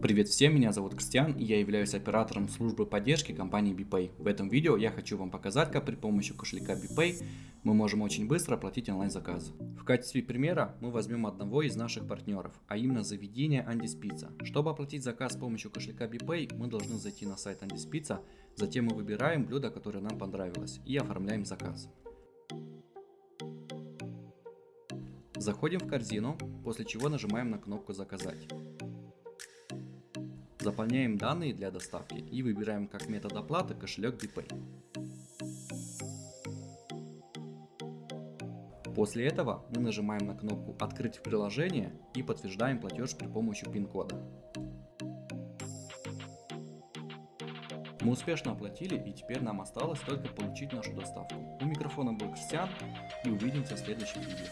Привет всем, меня зовут Кристиан и я являюсь оператором службы поддержки компании BPay. В этом видео я хочу вам показать, как при помощи кошелька BPay мы можем очень быстро оплатить онлайн-заказы. В качестве примера мы возьмем одного из наших партнеров, а именно заведение Pizza. Чтобы оплатить заказ с помощью кошелька BPay, мы должны зайти на сайт Pizza, затем мы выбираем блюдо, которое нам понравилось и оформляем заказ. Заходим в корзину, после чего нажимаем на кнопку «Заказать». Заполняем данные для доставки и выбираем как метод оплаты кошелек BPay. После этого мы нажимаем на кнопку «Открыть приложение» и подтверждаем платеж при помощи пин-кода. Мы успешно оплатили и теперь нам осталось только получить нашу доставку. У микрофона был Кристиан и увидимся в следующем видео.